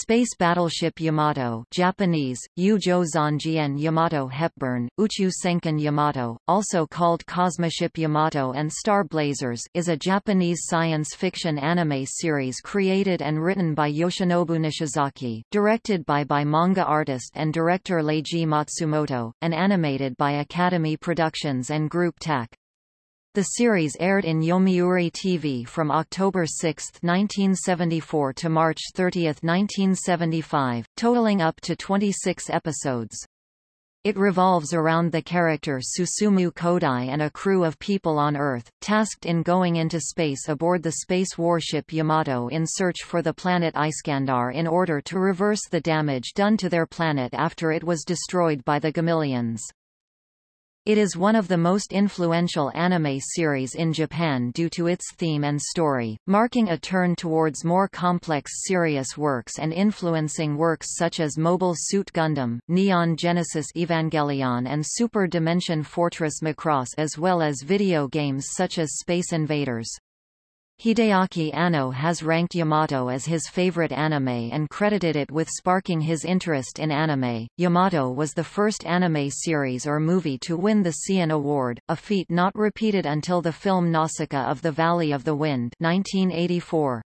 Space Battleship Yamato Japanese, Ujo Zanjien Yamato Hepburn, Uchu Yamato, also called Cosmoship Yamato and Star Blazers is a Japanese science fiction anime series created and written by Yoshinobu Nishizaki, directed by by manga artist and director Leiji Matsumoto, and animated by Academy Productions and Group TAC. The series aired in Yomiuri TV from October 6, 1974 to March 30, 1975, totaling up to 26 episodes. It revolves around the character Susumu Kodai and a crew of people on Earth, tasked in going into space aboard the space warship Yamato in search for the planet Iskandar in order to reverse the damage done to their planet after it was destroyed by the Gamillions. It is one of the most influential anime series in Japan due to its theme and story, marking a turn towards more complex serious works and influencing works such as Mobile Suit Gundam, Neon Genesis Evangelion and Super Dimension Fortress Macross as well as video games such as Space Invaders. Hideaki Anno has ranked Yamato as his favorite anime and credited it with sparking his interest in anime. Yamato was the first anime series or movie to win the Seiun Award, a feat not repeated until the film Nausicaa of the Valley of the Wind 1984.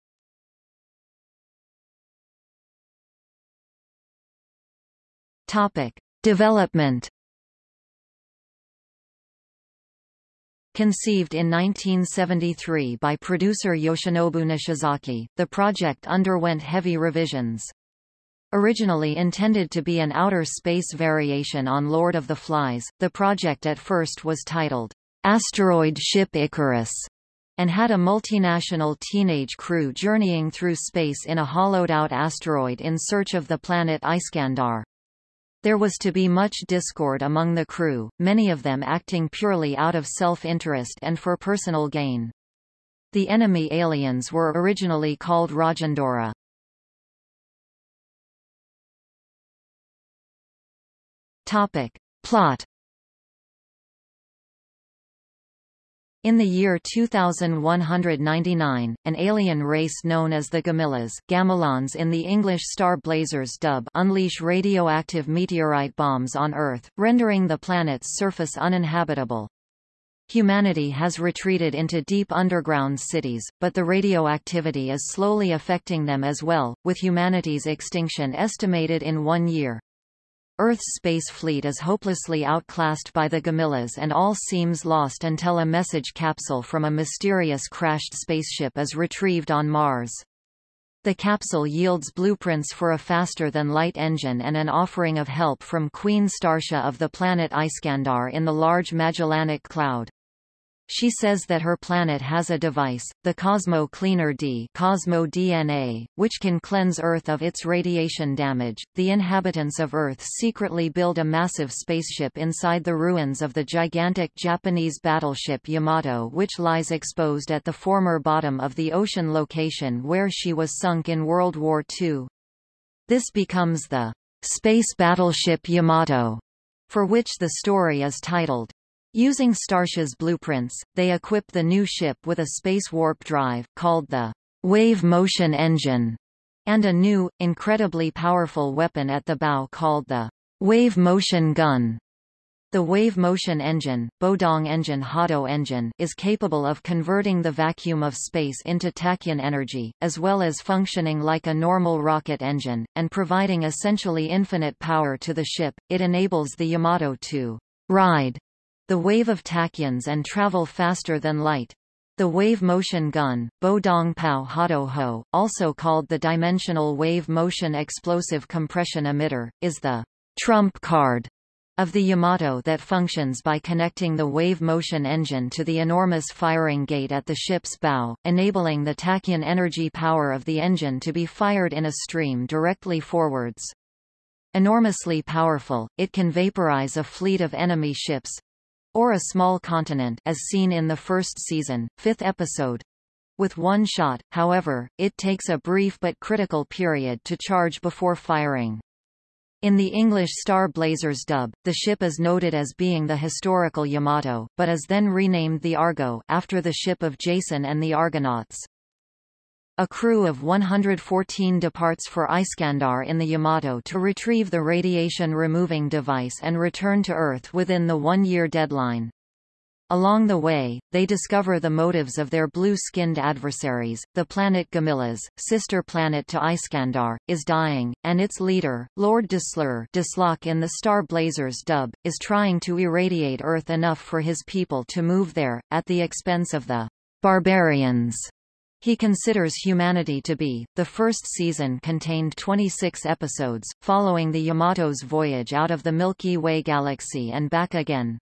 Topic: Development Conceived in 1973 by producer Yoshinobu Nishizaki, the project underwent heavy revisions. Originally intended to be an outer space variation on Lord of the Flies, the project at first was titled, Asteroid Ship Icarus, and had a multinational teenage crew journeying through space in a hollowed-out asteroid in search of the planet Iskandar. There was to be much discord among the crew, many of them acting purely out of self-interest and for personal gain. The enemy aliens were originally called Rajendora. Topic. Plot In the year 2199, an alien race known as the Gamillas Gamilons in the English Star Blazers dub unleash radioactive meteorite bombs on Earth, rendering the planet's surface uninhabitable. Humanity has retreated into deep underground cities, but the radioactivity is slowly affecting them as well, with humanity's extinction estimated in one year. Earth's space fleet is hopelessly outclassed by the Gamillas and all seems lost until a message capsule from a mysterious crashed spaceship is retrieved on Mars. The capsule yields blueprints for a faster-than-light engine and an offering of help from Queen Starsha of the planet Iskandar in the Large Magellanic Cloud. She says that her planet has a device, the Cosmo Cleaner D Cosmo DNA, which can cleanse Earth of its radiation damage. The inhabitants of Earth secretly build a massive spaceship inside the ruins of the gigantic Japanese battleship Yamato which lies exposed at the former bottom of the ocean location where she was sunk in World War II. This becomes the Space Battleship Yamato, for which the story is titled Using Starsha's blueprints, they equip the new ship with a space warp drive, called the Wave Motion Engine, and a new, incredibly powerful weapon at the bow called the Wave Motion Gun. The wave motion engine, Bodong engine Hado engine is capable of converting the vacuum of space into tachyon energy, as well as functioning like a normal rocket engine, and providing essentially infinite power to the ship. It enables the Yamato to ride the wave of tachyons and travel faster than light. The wave motion gun, Bodong Pao Hado Ho, also called the Dimensional Wave Motion Explosive Compression Emitter, is the trump card of the Yamato that functions by connecting the wave motion engine to the enormous firing gate at the ship's bow, enabling the tachyon energy power of the engine to be fired in a stream directly forwards. Enormously powerful, it can vaporize a fleet of enemy ships, or a small continent as seen in the first season, fifth episode. With one shot, however, it takes a brief but critical period to charge before firing. In the English Star Blazers dub, the ship is noted as being the historical Yamato, but is then renamed the Argo after the ship of Jason and the Argonauts. A crew of 114 departs for Iskandar in the Yamato to retrieve the radiation-removing device and return to Earth within the one-year deadline. Along the way, they discover the motives of their blue-skinned adversaries. The planet Gamillas, sister planet to Iskandar, is dying, and its leader, Lord Deslur Desslok in the Star Blazers dub, is trying to irradiate Earth enough for his people to move there, at the expense of the barbarians. He considers humanity to be. The first season contained 26 episodes, following the Yamato's voyage out of the Milky Way galaxy and back again.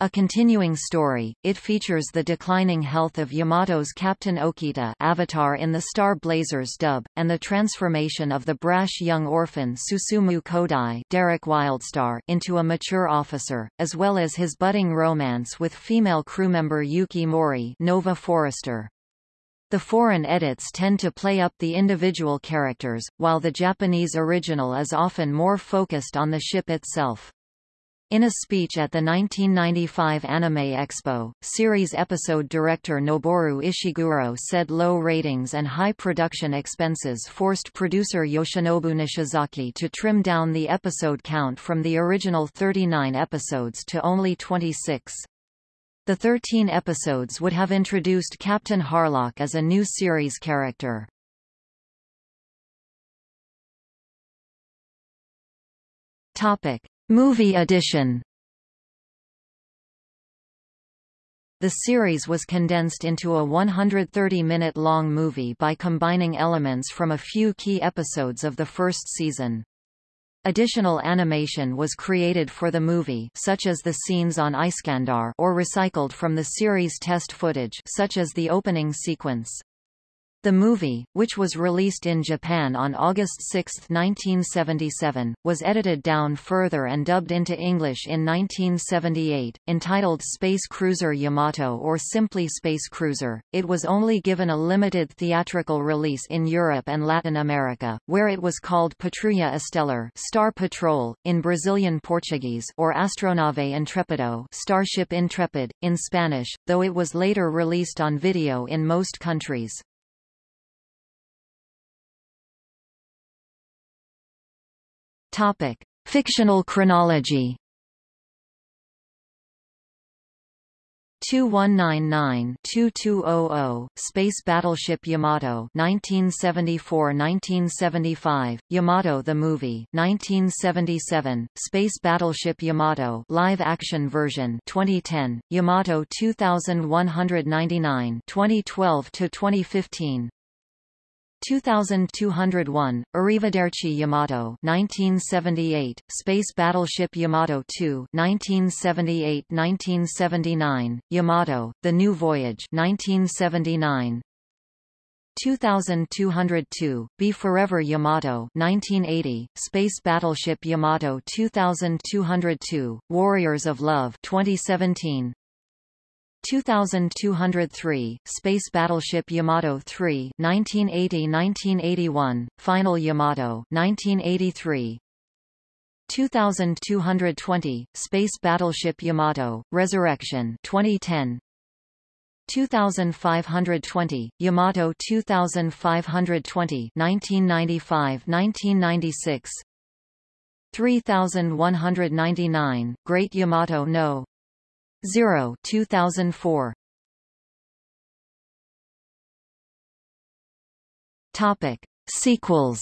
A continuing story, it features the declining health of Yamato's Captain Okita Avatar in the Star Blazers dub, and the transformation of the brash young orphan Susumu Kodai Derek Wildstar into a mature officer, as well as his budding romance with female crewmember Yuki Mori Nova Forrester. The foreign edits tend to play up the individual characters, while the Japanese original is often more focused on the ship itself. In a speech at the 1995 Anime Expo, series episode director Noboru Ishiguro said low ratings and high production expenses forced producer Yoshinobu Nishizaki to trim down the episode count from the original 39 episodes to only 26. The 13 episodes would have introduced Captain Harlock as a new series character. Topic: Movie edition. The series was condensed into a 130-minute long movie by combining elements from a few key episodes of the first season. Additional animation was created for the movie such as the scenes on Iskandar or recycled from the series test footage such as the opening sequence. The movie, which was released in Japan on August 6, 1977, was edited down further and dubbed into English in 1978, entitled Space Cruiser Yamato or simply Space Cruiser. It was only given a limited theatrical release in Europe and Latin America, where it was called Patrulha Estelar, Star Patrol, in Brazilian Portuguese, or Astronave Intrepido, Starship Intrepid, in Spanish, though it was later released on video in most countries. Topic: Fictional chronology. 2199-2200, Space Battleship Yamato 1974-1975, Yamato the Movie 1977, Space Battleship Yamato live action version 2010, Yamato 2199 2012 to 2015 2201, Arrivederci Yamato 1978, Space Battleship Yamato 2 1978-1979, Yamato, The New Voyage 1979, 2202, Be Forever Yamato 1980, Space Battleship Yamato 2202, Warriors of Love 2017, 2203, Space Battleship Yamato 3 1980-1981, Final Yamato 1983, 2220, Space Battleship Yamato, Resurrection 2010, 2520, Yamato 2520 1995-1996 3199, Great Yamato No. 0 2004 Topic. Sequels.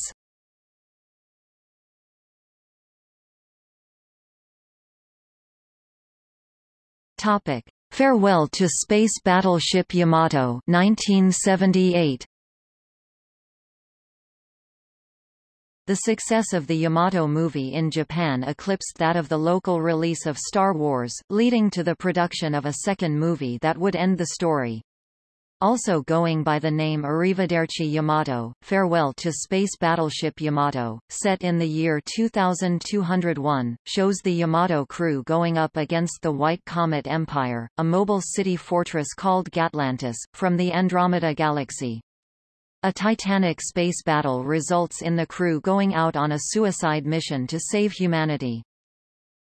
Topic. Farewell to Space Battleship Yamato 1978 The success of the Yamato movie in Japan eclipsed that of the local release of Star Wars, leading to the production of a second movie that would end the story. Also going by the name Arrivederci Yamato, Farewell to Space Battleship Yamato, set in the year 2201, shows the Yamato crew going up against the White Comet Empire, a mobile city fortress called Gatlantis, from the Andromeda Galaxy. A titanic space battle results in the crew going out on a suicide mission to save humanity.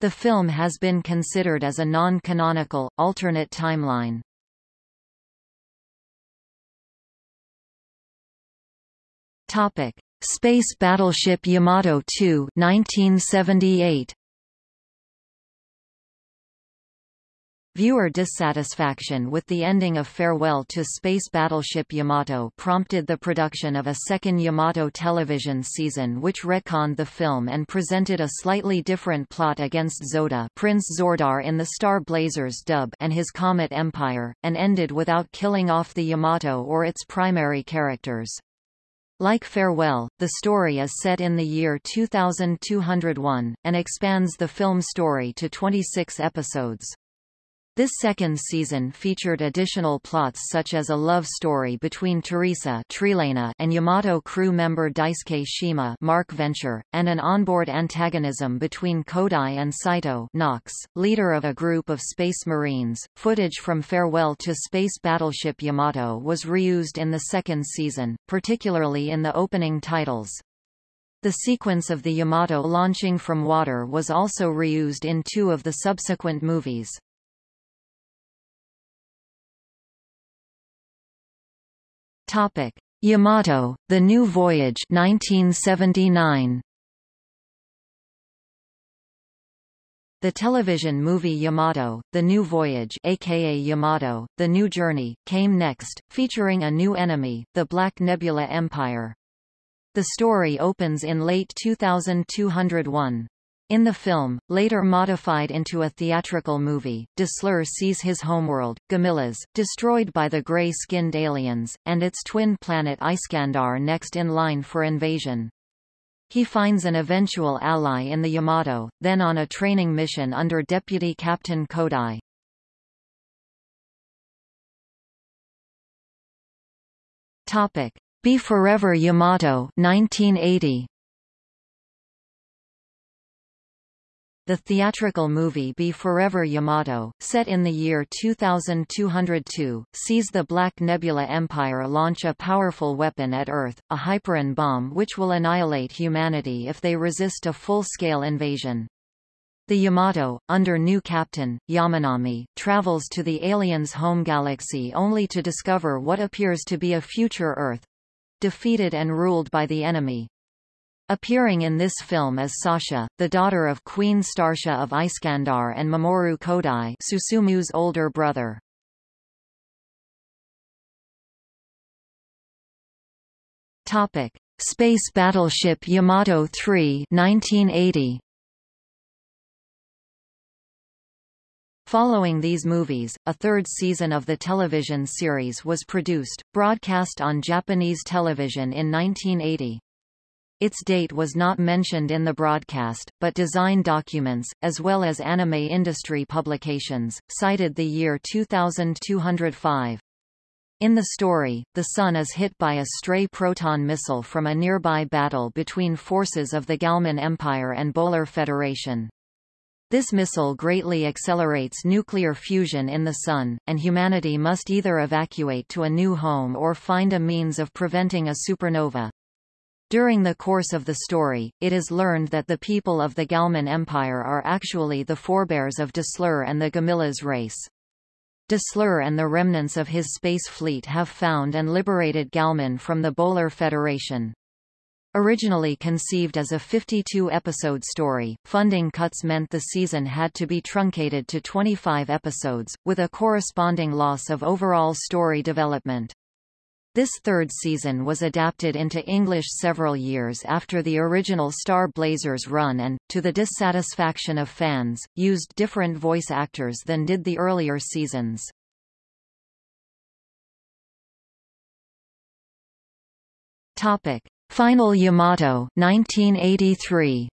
The film has been considered as a non-canonical, alternate timeline. Topic: Space Battleship Yamato 2 1978 Viewer dissatisfaction with the ending of Farewell to Space Battleship Yamato prompted the production of a second Yamato television season which retconned the film and presented a slightly different plot against Zoda Prince Zordar in the Star Blazers dub and his Comet Empire, and ended without killing off the Yamato or its primary characters. Like Farewell, the story is set in the year 2201, and expands the film story to 26 episodes. This second season featured additional plots such as a love story between Teresa and Yamato crew member Daisuke Shima Mark Venture, and an onboard antagonism between Kodai and Saito Knox, leader of a group of Space Marines. Footage from Farewell to Space Battleship Yamato was reused in the second season, particularly in the opening titles. The sequence of the Yamato launching from water was also reused in two of the subsequent movies. Topic: Yamato: The New Voyage 1979. The television movie Yamato, The New Voyage aka Yamato, The New Journey, came next, featuring a new enemy, the Black Nebula Empire. The story opens in late 2201. In the film, later modified into a theatrical movie, Dessler sees his homeworld, Gamillas, destroyed by the gray-skinned aliens, and its twin planet Iskandar next in line for invasion. He finds an eventual ally in the Yamato, then on a training mission under Deputy Captain Kodai. Topic: Be Forever Yamato 1980. The theatrical movie Be Forever Yamato, set in the year 2202, sees the Black Nebula Empire launch a powerful weapon at Earth, a Hyperon bomb which will annihilate humanity if they resist a full-scale invasion. The Yamato, under new captain, Yamanami, travels to the aliens' home galaxy only to discover what appears to be a future Earth—defeated and ruled by the enemy. Appearing in this film is Sasha, the daughter of Queen Starsha of Iskandar and Mamoru Kodai Susumu's older brother. Topic: Space Battleship Yamato 3 1980. Following these movies, a third season of the television series was produced, broadcast on Japanese television in 1980. Its date was not mentioned in the broadcast, but design documents, as well as anime industry publications, cited the year 2205. In the story, the Sun is hit by a stray proton missile from a nearby battle between forces of the Galman Empire and Bolar Federation. This missile greatly accelerates nuclear fusion in the Sun, and humanity must either evacuate to a new home or find a means of preventing a supernova. During the course of the story, it is learned that the people of the Galman Empire are actually the forebears of Dessler and the Gamillas race. Dessler and the remnants of his space fleet have found and liberated Galman from the Bolar Federation. Originally conceived as a 52-episode story, funding cuts meant the season had to be truncated to 25 episodes, with a corresponding loss of overall story development. This third season was adapted into English several years after the original Star Blazers run and, to the dissatisfaction of fans, used different voice actors than did the earlier seasons. Topic: Final Yamato 1983.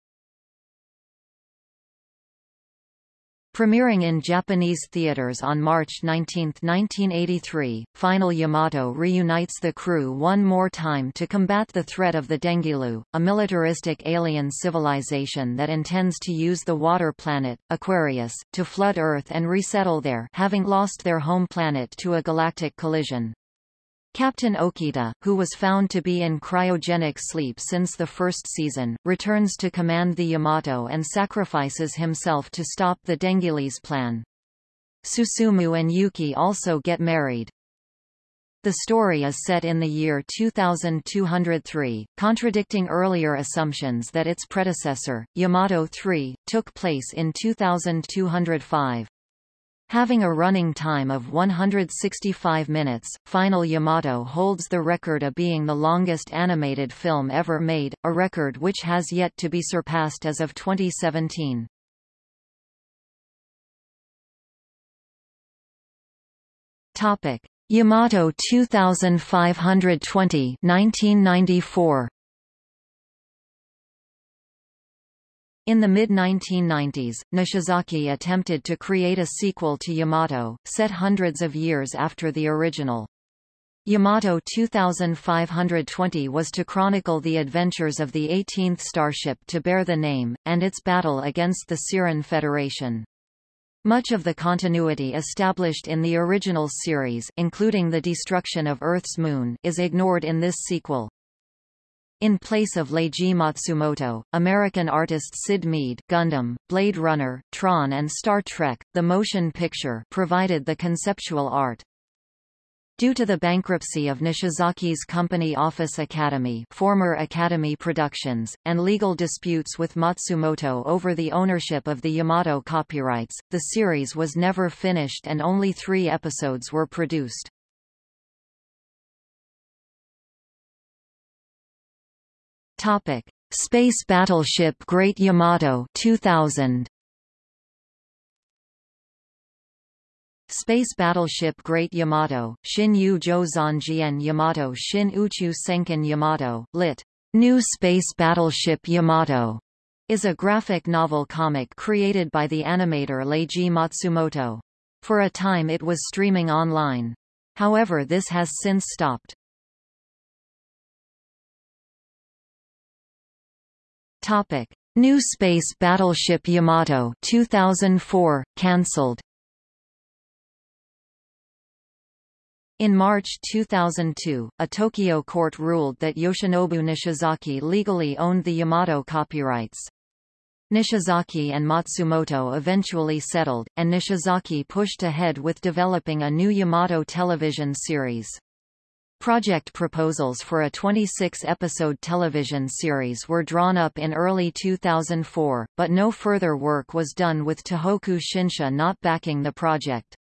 Premiering in Japanese theaters on March 19, 1983, Final Yamato reunites the crew one more time to combat the threat of the Dengilu, a militaristic alien civilization that intends to use the water planet, Aquarius, to flood Earth and resettle there having lost their home planet to a galactic collision. Captain Okita, who was found to be in cryogenic sleep since the first season, returns to command the Yamato and sacrifices himself to stop the Dengilis plan. Susumu and Yuki also get married. The story is set in the year 2203, contradicting earlier assumptions that its predecessor, Yamato 3, took place in 2205. Having a running time of 165 minutes, Final Yamato holds the record of being the longest animated film ever made, a record which has yet to be surpassed as of 2017. Topic: Yamato 2520 1994 In the mid-1990s, Nishizaki attempted to create a sequel to Yamato, set hundreds of years after the original. Yamato 2520 was to chronicle the adventures of the 18th starship to bear the name, and its battle against the Siren Federation. Much of the continuity established in the original series including the destruction of Earth's moon is ignored in this sequel. In place of Leiji Matsumoto, American artist Syd Mead Gundam, Blade Runner, Tron and Star Trek, the motion picture provided the conceptual art. Due to the bankruptcy of Nishizaki's company Office Academy former Academy Productions, and legal disputes with Matsumoto over the ownership of the Yamato copyrights, the series was never finished and only three episodes were produced. Topic: Space Battleship Great Yamato 2000. Space Battleship Great Yamato, Shin Yu Zhou Yamato Shin Uchu Senkan Yamato, lit. New Space Battleship Yamato, is a graphic novel comic created by the animator Leiji Matsumoto. For a time it was streaming online. However this has since stopped. Topic: New Space Battleship Yamato 2004 cancelled. In March 2002, a Tokyo court ruled that Yoshinobu Nishizaki legally owned the Yamato copyrights. Nishizaki and Matsumoto eventually settled, and Nishizaki pushed ahead with developing a new Yamato television series. Project proposals for a 26-episode television series were drawn up in early 2004, but no further work was done with Tohoku Shinsha not backing the project.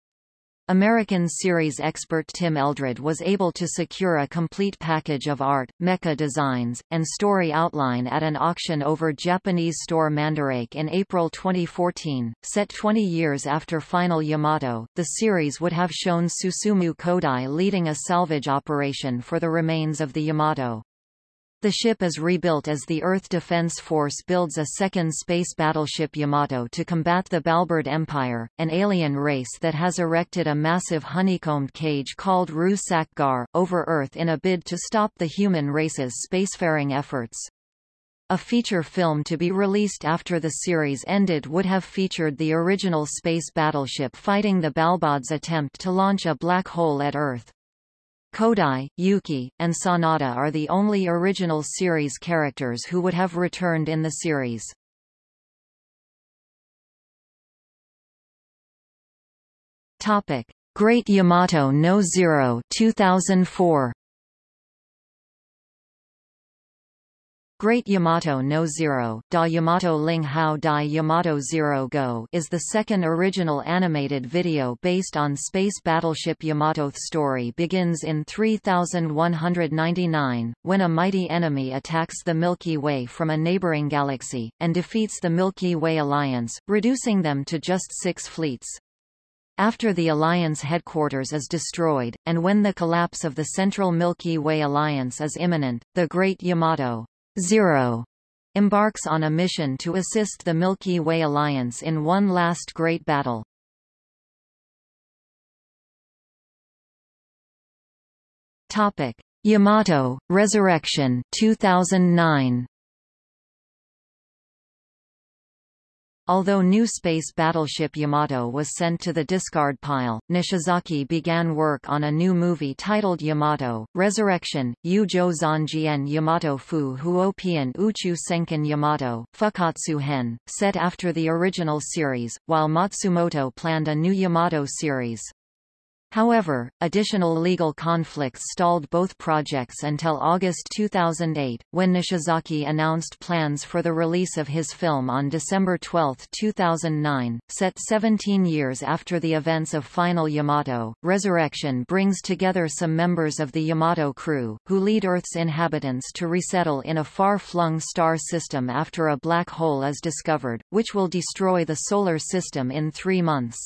American series expert Tim Eldred was able to secure a complete package of art, mecha designs, and story outline at an auction over Japanese store Mandarake in April 2014. Set 20 years after Final Yamato, the series would have shown Susumu Kodai leading a salvage operation for the remains of the Yamato. The ship is rebuilt as the Earth Defense Force builds a second space battleship Yamato to combat the Balbird Empire, an alien race that has erected a massive honeycombed cage called Ru Gar, over Earth in a bid to stop the human race's spacefaring efforts. A feature film to be released after the series ended would have featured the original space battleship fighting the Balbod's attempt to launch a black hole at Earth. Kodai, Yuki, and Sanada are the only original series characters who would have returned in the series. Topic: Great Yamato no Zero 2004. Great Yamato no Zero, Da Yamato Ling Hao Dai Yamato Zero Go is the second original animated video based on space battleship Yamato. The story begins in 3199, when a mighty enemy attacks the Milky Way from a neighboring galaxy, and defeats the Milky Way Alliance, reducing them to just six fleets. After the Alliance headquarters is destroyed, and when the collapse of the central Milky Way Alliance is imminent, the Great Yamato Zero embarks on a mission to assist the Milky Way Alliance in one last great battle. Topic: Yamato Resurrection 2009. Although new space battleship Yamato was sent to the discard pile, Nishizaki began work on a new movie titled Yamato, Resurrection, Yujo Zanjian Yamato Fu Huopian Uchu Senkan Yamato, Fukatsu Hen, set after the original series, while Matsumoto planned a new Yamato series. However, additional legal conflicts stalled both projects until August 2008, when Nishizaki announced plans for the release of his film on December 12, 2009. Set 17 years after the events of Final Yamato, Resurrection brings together some members of the Yamato crew, who lead Earth's inhabitants to resettle in a far-flung star system after a black hole is discovered, which will destroy the Solar System in three months.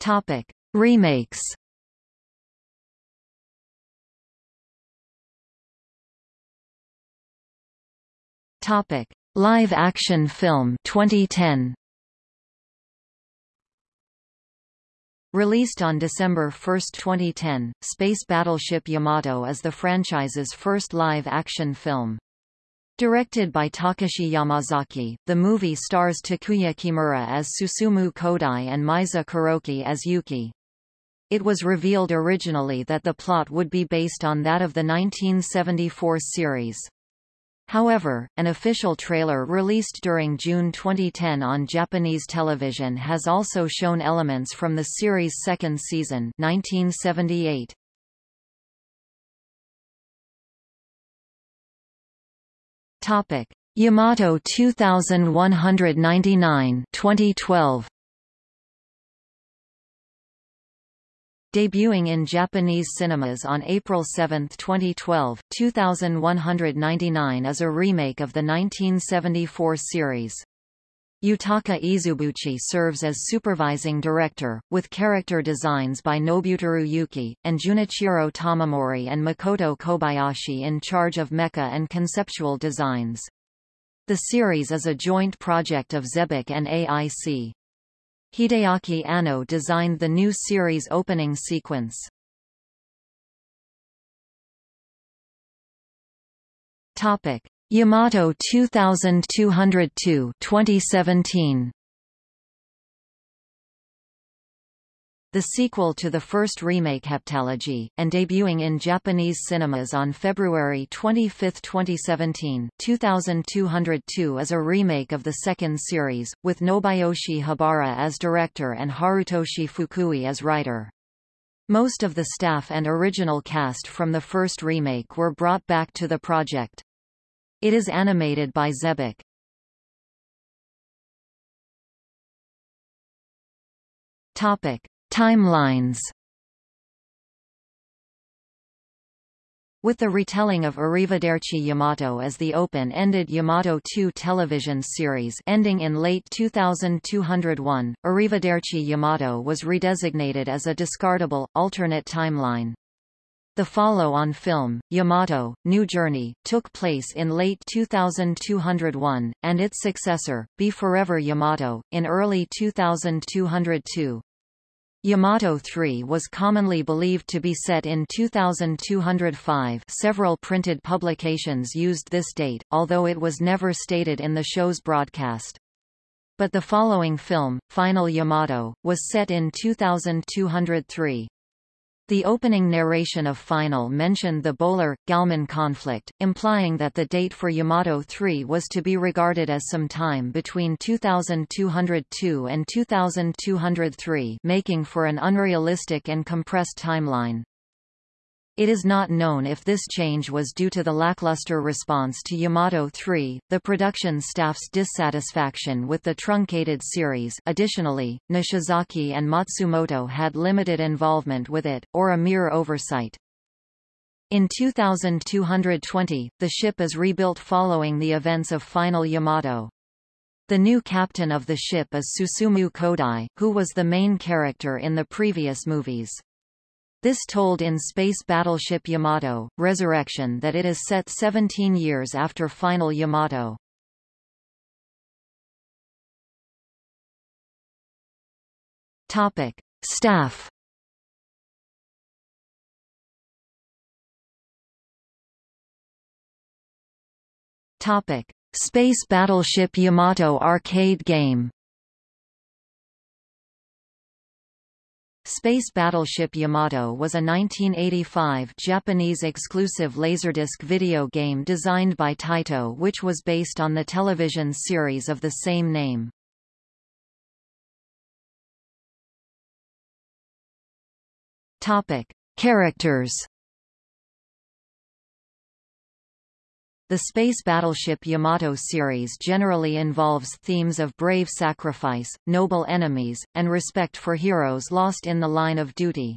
Topic: Remakes. Topic: Live action film 2010. Released on December 1, 2010, Space Battleship Yamato is the franchise's first live-action film. Directed by Takashi Yamazaki, the movie stars Takuya Kimura as Susumu Kodai and Meisa Kuroki as Yuki. It was revealed originally that the plot would be based on that of the 1974 series. However, an official trailer released during June 2010 on Japanese television has also shown elements from the series' second season 1978. Topic: Yamato 2199 2012. Debuting in Japanese cinemas on April 7, 2012, 2199 is a remake of the 1974 series. Yutaka Izubuchi serves as supervising director, with character designs by Nobuteru Yuki, and Junichiro Tamamori and Makoto Kobayashi in charge of mecha and conceptual designs. The series is a joint project of Xebec and AIC. Hideaki Anno designed the new series opening sequence. Topic: Yamato 2202 2017 The sequel to the first remake Heptalogy, and debuting in Japanese cinemas on February 25, 2017 2202 is a remake of the second series, with Nobuyoshi Habara as director and Harutoshi Fukui as writer. Most of the staff and original cast from the first remake were brought back to the project. It is animated by Xebec. Topic: Timelines. With the retelling of Arrivederci Yamato as the open-ended Yamato 2 television series ending in late 2201, Arrivederci Yamato was redesignated as a discardable, alternate timeline. The follow-on film, Yamato, New Journey, took place in late 2201, and its successor, Be Forever Yamato, in early 2202. Yamato 3 was commonly believed to be set in 2205 several printed publications used this date, although it was never stated in the show's broadcast. But the following film, Final Yamato, was set in 2203. The opening narration of Final mentioned the Bolar-Galman conflict, implying that the date for Yamato 3 was to be regarded as some time between 2202 and 2203 making for an unrealistic and compressed timeline. It is not known if this change was due to the lackluster response to Yamato 3, the production staff's dissatisfaction with the truncated series additionally, Nishizaki and Matsumoto had limited involvement with it, or a mere oversight. In 2220, the ship is rebuilt following the events of Final Yamato. The new captain of the ship is Susumu Kodai, who was the main character in the previous movies. This told in Space Battleship Yamato, Resurrection that it is set 17 years after Final Yamato. Topic. Staff Topic. Space Battleship Yamato arcade game Space Battleship Yamato was a 1985 Japanese-exclusive Laserdisc video game designed by Taito which was based on the television series of the same name. Characters The space battleship Yamato series generally involves themes of brave sacrifice, noble enemies, and respect for heroes lost in the line of duty.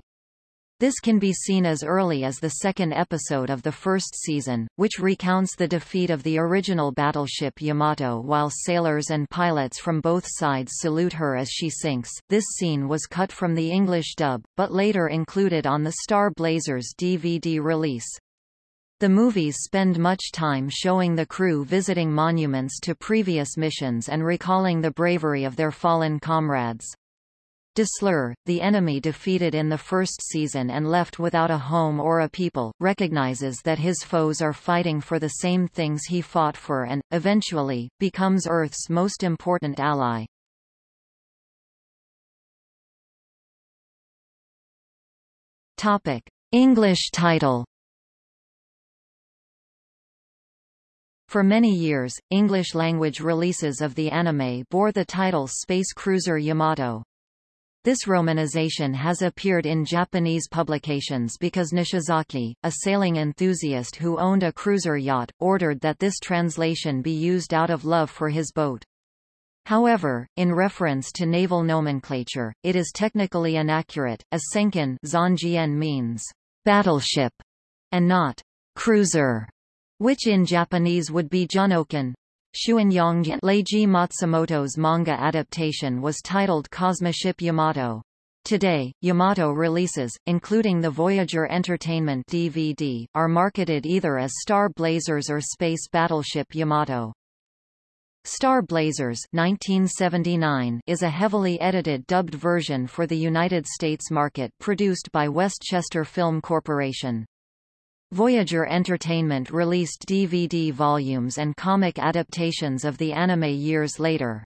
This can be seen as early as the second episode of the first season, which recounts the defeat of the original battleship Yamato while sailors and pilots from both sides salute her as she sinks. This scene was cut from the English dub, but later included on the Star Blazers DVD release. The movies spend much time showing the crew visiting monuments to previous missions and recalling the bravery of their fallen comrades. Deslur, the enemy defeated in the first season and left without a home or a people, recognizes that his foes are fighting for the same things he fought for and, eventually, becomes Earth's most important ally. English title For many years, English-language releases of the anime bore the title Space Cruiser Yamato. This romanization has appeared in Japanese publications because Nishizaki, a sailing enthusiast who owned a cruiser yacht, ordered that this translation be used out of love for his boat. However, in reference to naval nomenclature, it is technically inaccurate, as senkan means battleship and not cruiser which in Japanese would be Junoken. Shuanyang Leiji Matsumoto's manga adaptation was titled Cosmoship Yamato. Today, Yamato releases, including the Voyager Entertainment DVD, are marketed either as Star Blazers or Space Battleship Yamato. Star Blazers 1979 is a heavily edited dubbed version for the United States market produced by Westchester Film Corporation. Voyager Entertainment released DVD volumes and comic adaptations of the anime years later.